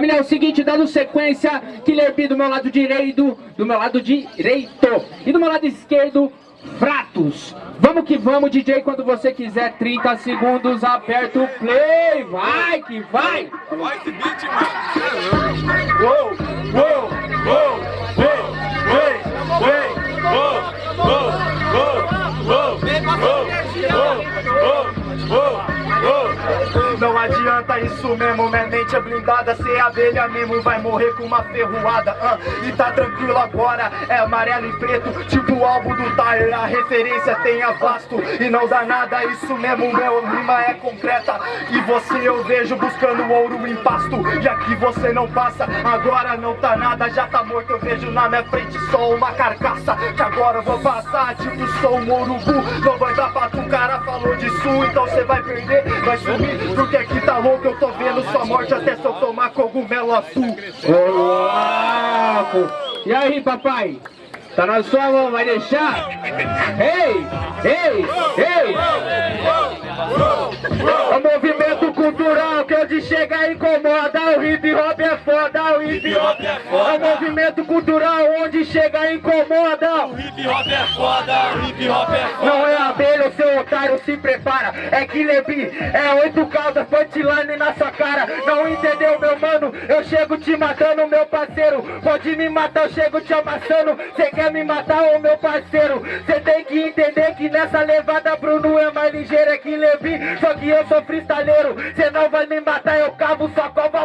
Família, é o seguinte, dando sequência, Killer B do meu lado direito, do meu lado direito. E do meu lado esquerdo, Fratos. Vamos que vamos, DJ, quando você quiser, 30 segundos, aperta o play. Vai que vai. Vai esse beat, mano. Uou, uou, uou, adianta isso mesmo, minha mente é blindada Cê é abelha mesmo, vai morrer com uma ferroada ah, E tá tranquilo agora, é amarelo e preto Tipo o álbum do Tyler, a referência tem a vasto E não dá nada, isso mesmo, meu rima é concreta E você eu vejo buscando ouro em pasto E aqui você não passa, agora não tá nada Já tá morto, eu vejo na minha frente só uma carcaça Que agora vou passar, tipo sou um urubu Não vai dar pra tu, cara falou disso Então cê vai perder, vai sumir Porque aqui tá louco, eu tô vendo sua morte Até se eu tomar cogumelo azul Ô. E aí, papai? Tá na sua mão, vai deixar? Ei, ei, ei. O movimento cultural que onde chega e incomoda O hip hop é foda, o hip hop é foda. O movimento cultural onde chega incomoda. O hip hop é foda, o hip hop é foda. Não é abelha, o seu otário se prepara. É que Lebi, é oito caldas, punchline na sua cara. Não entendeu, meu mano? Eu chego te matando, meu parceiro. Pode me matar, eu chego te amassando. Cê quer me matar, ô meu parceiro? Cê tem que entender que nessa levada Bruno é mais ligeiro é que Levi. Só que eu sou freestaleiro. Cê não vai me matar, eu cavo sua cova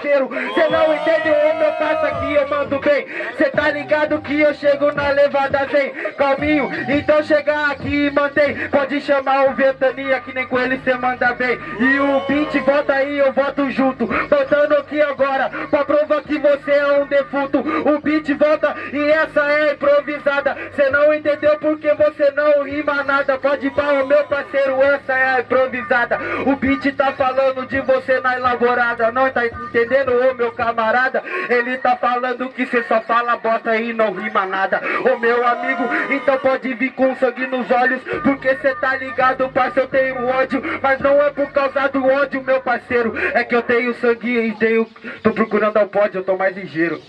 Coveiro Cê não entende, ô meu parça, que eu mando bem. Cê tá ligado que eu chego na levada zen Calminho, então chegar aqui e mantém. Pode chamar o Ventania que nem com ele cê manda bem. E o beat volta aí, eu voto junto. Voltando aqui agora Pra provar que você é um defunto. O beat volta e essa é improvisada. Cê não entendeu porque você não rima nada. Pode o meu parceiro, essa é improvisada. O beat tá falando de você na elaborada. Não tá entendendo, ô meu camarada Ele tá falando que cê só fala bosta e não rima nada Ô meu amigo, então pode vir com sangue nos olhos Porque cê tá ligado, parceiro, eu tenho ódio Mas não é por causa do ódio, meu parceiro É que eu tenho sangue e tenho... Tô procurando ao pódio, eu tô mais ligeiro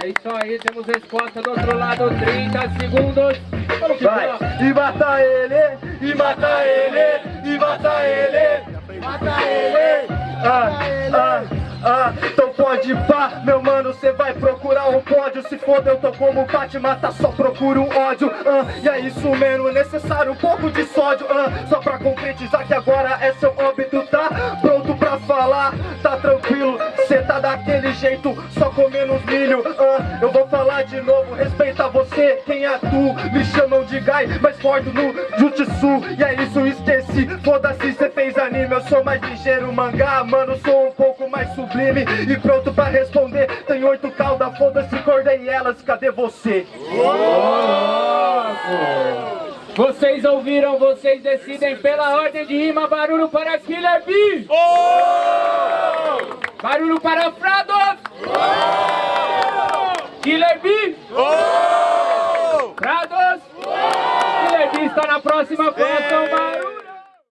é isso aí, temos resposta do outro lado, 30 segundos. Vai, e mata ele, e mata ele, e mata ele, mata ele. Ah, ah, ah, então pode pá, meu mano, cê vai procurar um pódio. Se foda, eu tô como Batman, tá só procura um ódio. Ah, E é isso mesmo, necessário um pouco de sódio. Ah, Só pra concretizar que agora é seu óbito, tá? Pronto pra falar, tá tranquilo Cê tá daquele jeito, só comendo os milho ah, Eu vou falar de novo, respeita você, quem é tu? Me chamam de Gai, mas forte no Jutsu E é isso, esqueci, foda-se, cê fez anime Eu sou mais ligeiro, mangá, mano, sou um pouco mais sublime E pronto pra responder, tem oito caudas, foda-se, acordei elas, cadê você? Vocês ouviram, vocês decidem pela ordem de rima, barulho para Killer B! Júlio para Frados! Guilherme! Frados! Guilherme está na próxima colocação, barulho!